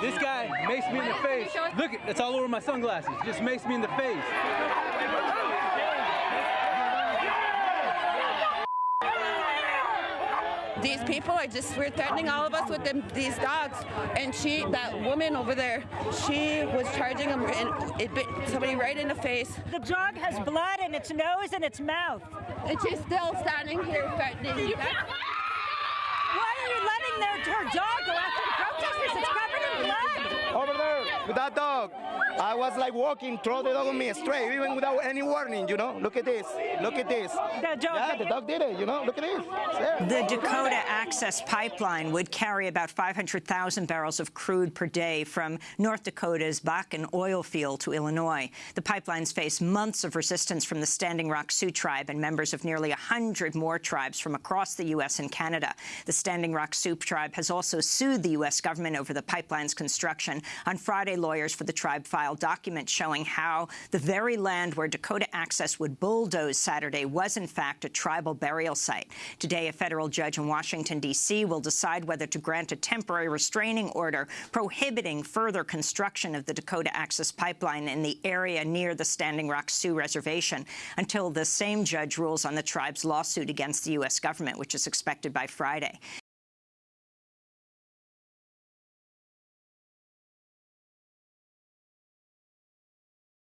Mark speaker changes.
Speaker 1: This guy makes me in the face. Look, it's all over my sunglasses. Just makes me in the face.
Speaker 2: These people are just we're threatening all of us with them, these dogs. And she, that woman over there, she was charging him and it bit somebody right in the face.
Speaker 3: The dog has blood in its nose and its mouth.
Speaker 2: And she's still standing here threatening you.
Speaker 3: Why are you letting their, her dog go after the protesters? It's covered in blood.
Speaker 4: Over there with that dog. I was like walking, throw the dog on me straight, even without any warning, you know? Look at this. Look at this.
Speaker 3: The dog,
Speaker 4: Yeah, the dog did it, you know? Look at this. There.
Speaker 5: The Dakota Access Pipeline would carry about 500,000 barrels of crude per day from North Dakota's Bakken oil field to Illinois. The pipelines face months of resistance from the Standing Rock Sioux tribe and members of nearly 100 more tribes from across the U.S. and Canada. The Standing Rock Sioux tribe has also sued the U.S. government over the pipeline's construction. On Friday, lawyers for the tribe filed documents showing how the very land where Dakota Access would bulldoze Saturday was, in fact, a tribal burial site. Today, a federal judge in Washington, D.C. will decide whether to grant a temporary restraining order prohibiting further construction of the Dakota Access Pipeline in the area near the Standing Rock Sioux Reservation until the same judge rules on the tribe's lawsuit against the U.S. government, which is expected by Friday.